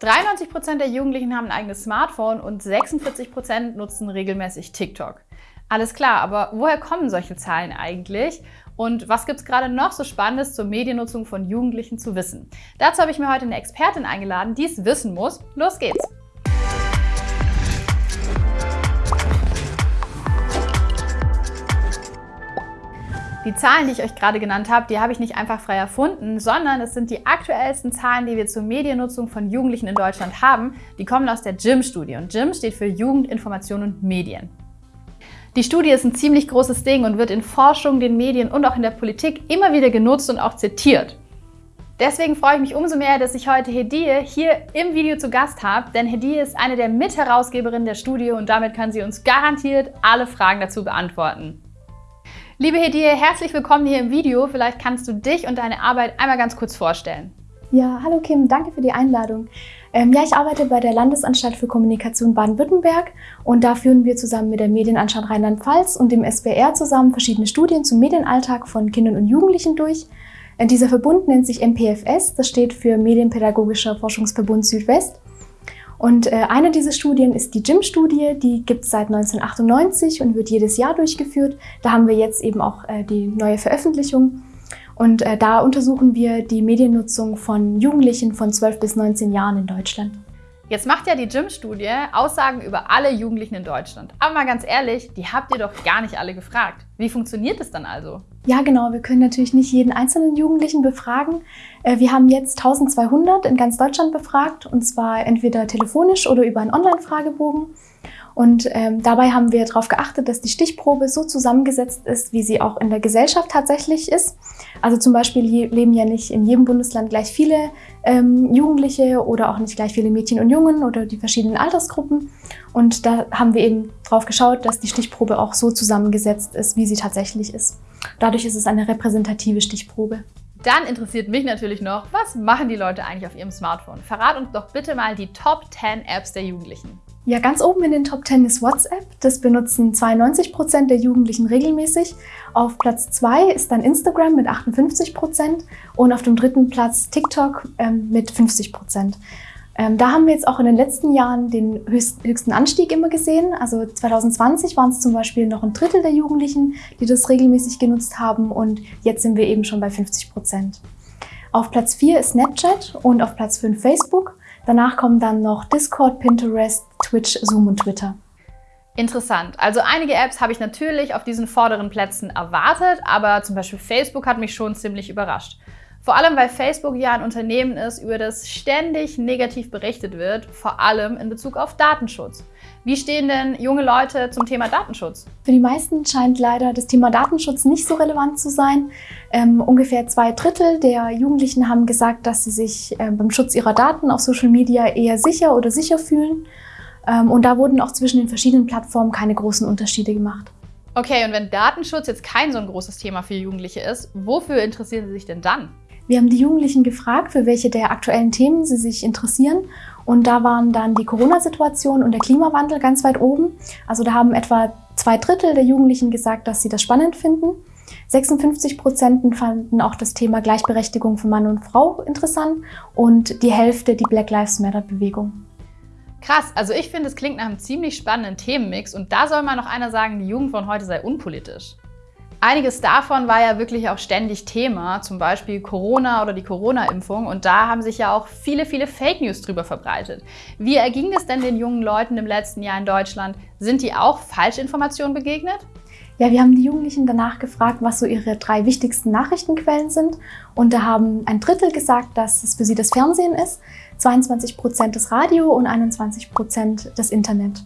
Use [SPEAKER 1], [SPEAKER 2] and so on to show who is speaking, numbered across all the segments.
[SPEAKER 1] 93% der Jugendlichen haben ein eigenes Smartphone und 46% nutzen regelmäßig TikTok. Alles klar, aber woher kommen solche Zahlen eigentlich? Und was gibt es gerade noch so Spannendes zur Mediennutzung von Jugendlichen zu wissen? Dazu habe ich mir heute eine Expertin eingeladen, die es wissen muss. Los geht's! Die Zahlen, die ich euch gerade genannt habe, die habe ich nicht einfach frei erfunden, sondern es sind die aktuellsten Zahlen, die wir zur Mediennutzung von Jugendlichen in Deutschland haben. Die kommen aus der JIM-Studie und JIM steht für Jugend, Information und Medien. Die Studie ist ein ziemlich großes Ding und wird in Forschung, den Medien und auch in der Politik immer wieder genutzt und auch zitiert. Deswegen freue ich mich umso mehr, dass ich heute Hedie hier im Video zu Gast habe, denn Hedie ist eine der Mitherausgeberinnen der Studie und damit kann sie uns garantiert alle Fragen dazu beantworten. Liebe Hedie, herzlich willkommen hier im Video. Vielleicht kannst du dich und deine Arbeit einmal ganz kurz vorstellen.
[SPEAKER 2] Ja, hallo Kim, danke für die Einladung. Ähm, ja, ich arbeite bei der Landesanstalt für Kommunikation Baden-Württemberg und da führen wir zusammen mit der Medienanstalt Rheinland-Pfalz und dem SBR zusammen verschiedene Studien zum Medienalltag von Kindern und Jugendlichen durch. Äh, dieser Verbund nennt sich MPFS, das steht für Medienpädagogischer Forschungsverbund Südwest. Und äh, eine dieser Studien ist die JIM-Studie, die gibt es seit 1998 und wird jedes Jahr durchgeführt. Da haben wir jetzt eben auch äh, die neue Veröffentlichung. Und äh, da untersuchen wir die Mediennutzung von Jugendlichen von 12 bis 19 Jahren in Deutschland.
[SPEAKER 1] Jetzt macht ja die JIM-Studie Aussagen über alle Jugendlichen in Deutschland. Aber mal ganz ehrlich, die habt ihr doch gar nicht alle gefragt. Wie funktioniert es dann also?
[SPEAKER 2] Ja, genau. Wir können natürlich nicht jeden einzelnen Jugendlichen befragen. Äh, wir haben jetzt 1200 in ganz Deutschland befragt und zwar entweder telefonisch oder über einen Online-Fragebogen. Und ähm, dabei haben wir darauf geachtet, dass die Stichprobe so zusammengesetzt ist, wie sie auch in der Gesellschaft tatsächlich ist. Also zum Beispiel leben ja nicht in jedem Bundesland gleich viele ähm, Jugendliche oder auch nicht gleich viele Mädchen und Jungen oder die verschiedenen Altersgruppen. Und da haben wir eben drauf geschaut, dass die Stichprobe auch so zusammengesetzt ist, wie sie tatsächlich ist. Dadurch ist es eine repräsentative Stichprobe.
[SPEAKER 1] Dann interessiert mich natürlich noch, was machen die Leute eigentlich auf ihrem Smartphone? Verrat uns doch bitte mal die Top 10 Apps der Jugendlichen.
[SPEAKER 2] Ja, ganz oben in den Top 10 ist WhatsApp. Das benutzen 92 Prozent der Jugendlichen regelmäßig. Auf Platz 2 ist dann Instagram mit 58 Prozent und auf dem dritten Platz TikTok ähm, mit 50 Prozent. Ähm, da haben wir jetzt auch in den letzten Jahren den höchst, höchsten Anstieg immer gesehen. Also 2020 waren es zum Beispiel noch ein Drittel der Jugendlichen, die das regelmäßig genutzt haben und jetzt sind wir eben schon bei 50 Prozent. Auf Platz 4 ist Snapchat und auf Platz 5 Facebook. Danach kommen dann noch Discord, Pinterest, Twitch, Zoom und Twitter.
[SPEAKER 1] Interessant. Also einige Apps habe ich natürlich auf diesen vorderen Plätzen erwartet, aber zum Beispiel Facebook hat mich schon ziemlich überrascht. Vor allem, weil Facebook ja ein Unternehmen ist, über das ständig negativ berichtet wird, vor allem in Bezug auf Datenschutz. Wie stehen denn junge Leute zum Thema Datenschutz?
[SPEAKER 2] Für die meisten scheint leider das Thema Datenschutz nicht so relevant zu sein. Ähm, ungefähr zwei Drittel der Jugendlichen haben gesagt, dass sie sich äh, beim Schutz ihrer Daten auf Social Media eher sicher oder sicher fühlen. Ähm, und da wurden auch zwischen den verschiedenen Plattformen keine großen Unterschiede gemacht.
[SPEAKER 1] Okay, und wenn Datenschutz jetzt kein so ein großes Thema für Jugendliche ist, wofür interessieren sie sich denn dann?
[SPEAKER 2] Wir haben die Jugendlichen gefragt, für welche der aktuellen Themen sie sich interessieren. Und da waren dann die Corona-Situation und der Klimawandel ganz weit oben. Also da haben etwa zwei Drittel der Jugendlichen gesagt, dass sie das spannend finden. 56 Prozent fanden auch das Thema Gleichberechtigung von Mann und Frau interessant und die Hälfte die Black Lives Matter-Bewegung.
[SPEAKER 1] Krass, also ich finde, es klingt nach einem ziemlich spannenden Themenmix und da soll mal noch einer sagen, die Jugend von heute sei unpolitisch. Einiges davon war ja wirklich auch ständig Thema, zum Beispiel Corona oder die Corona-Impfung. Und da haben sich ja auch viele, viele Fake News drüber verbreitet. Wie erging es denn den jungen Leuten im letzten Jahr in Deutschland? Sind die auch Falschinformationen begegnet?
[SPEAKER 2] Ja, wir haben die Jugendlichen danach gefragt, was so ihre drei wichtigsten Nachrichtenquellen sind. Und da haben ein Drittel gesagt, dass es für sie das Fernsehen ist, 22 Prozent das Radio und 21 Prozent das Internet.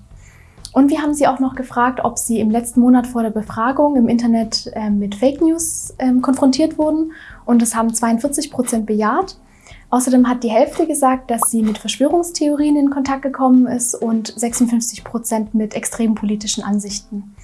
[SPEAKER 2] Und wir haben sie auch noch gefragt, ob sie im letzten Monat vor der Befragung im Internet äh, mit Fake News äh, konfrontiert wurden. Und das haben 42 Prozent bejaht. Außerdem hat die Hälfte gesagt, dass sie mit Verschwörungstheorien in Kontakt gekommen ist und 56 Prozent mit extremen politischen Ansichten.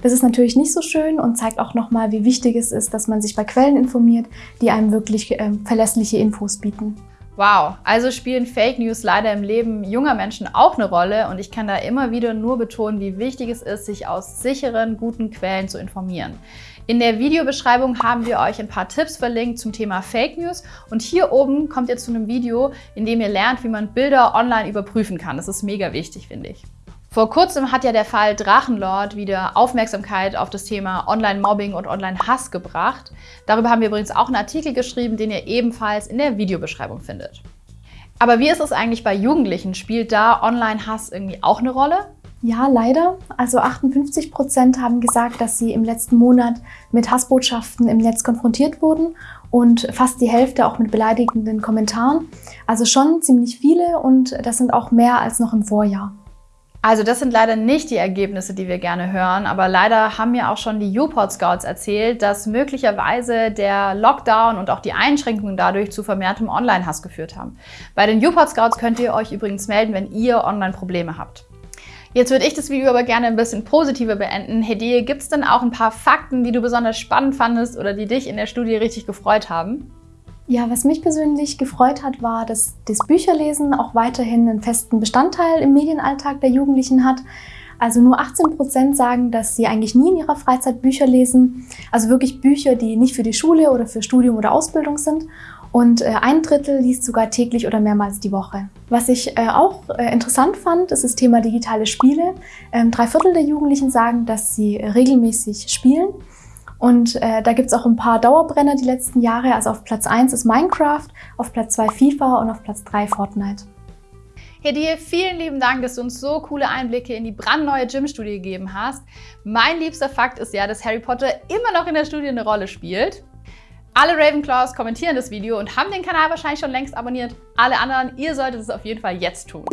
[SPEAKER 2] Das ist natürlich nicht so schön und zeigt auch nochmal, wie wichtig es ist, dass man sich bei Quellen informiert, die einem wirklich äh, verlässliche Infos bieten.
[SPEAKER 1] Wow, also spielen Fake News leider im Leben junger Menschen auch eine Rolle und ich kann da immer wieder nur betonen, wie wichtig es ist, sich aus sicheren, guten Quellen zu informieren. In der Videobeschreibung haben wir euch ein paar Tipps verlinkt zum Thema Fake News und hier oben kommt ihr zu einem Video, in dem ihr lernt, wie man Bilder online überprüfen kann. Das ist mega wichtig, finde ich. Vor kurzem hat ja der Fall Drachenlord wieder Aufmerksamkeit auf das Thema Online-Mobbing und Online-Hass gebracht. Darüber haben wir übrigens auch einen Artikel geschrieben, den ihr ebenfalls in der Videobeschreibung findet. Aber wie ist es eigentlich bei Jugendlichen? Spielt da Online-Hass irgendwie auch eine Rolle?
[SPEAKER 2] Ja, leider. Also 58 Prozent haben gesagt, dass sie im letzten Monat mit Hassbotschaften im Netz konfrontiert wurden und fast die Hälfte auch mit beleidigenden Kommentaren. Also schon ziemlich viele und das sind auch mehr als noch im Vorjahr.
[SPEAKER 1] Also das sind leider nicht die Ergebnisse, die wir gerne hören, aber leider haben mir auch schon die UPort Scouts erzählt, dass möglicherweise der Lockdown und auch die Einschränkungen dadurch zu vermehrtem Online-Hass geführt haben. Bei den UPort Scouts könnt ihr euch übrigens melden, wenn ihr Online-Probleme habt. Jetzt würde ich das Video aber gerne ein bisschen positiver beenden. Hedie, gibt es denn auch ein paar Fakten, die du besonders spannend fandest oder die dich in der Studie richtig gefreut haben?
[SPEAKER 2] Ja, was mich persönlich gefreut hat, war, dass das Bücherlesen auch weiterhin einen festen Bestandteil im Medienalltag der Jugendlichen hat. Also nur 18 Prozent sagen, dass sie eigentlich nie in ihrer Freizeit Bücher lesen. Also wirklich Bücher, die nicht für die Schule oder für Studium oder Ausbildung sind. Und äh, ein Drittel liest sogar täglich oder mehrmals die Woche. Was ich äh, auch äh, interessant fand, ist das Thema digitale Spiele. Ähm, drei Viertel der Jugendlichen sagen, dass sie regelmäßig spielen. Und äh, da gibt es auch ein paar Dauerbrenner die letzten Jahre. Also auf Platz 1 ist Minecraft, auf Platz 2 FIFA und auf Platz 3 Fortnite.
[SPEAKER 1] Hedie, vielen lieben Dank, dass du uns so coole Einblicke in die brandneue Gym-Studie gegeben hast. Mein liebster Fakt ist ja, dass Harry Potter immer noch in der Studie eine Rolle spielt. Alle Ravenclaws kommentieren das Video und haben den Kanal wahrscheinlich schon längst abonniert. Alle anderen, ihr solltet es auf jeden Fall jetzt tun.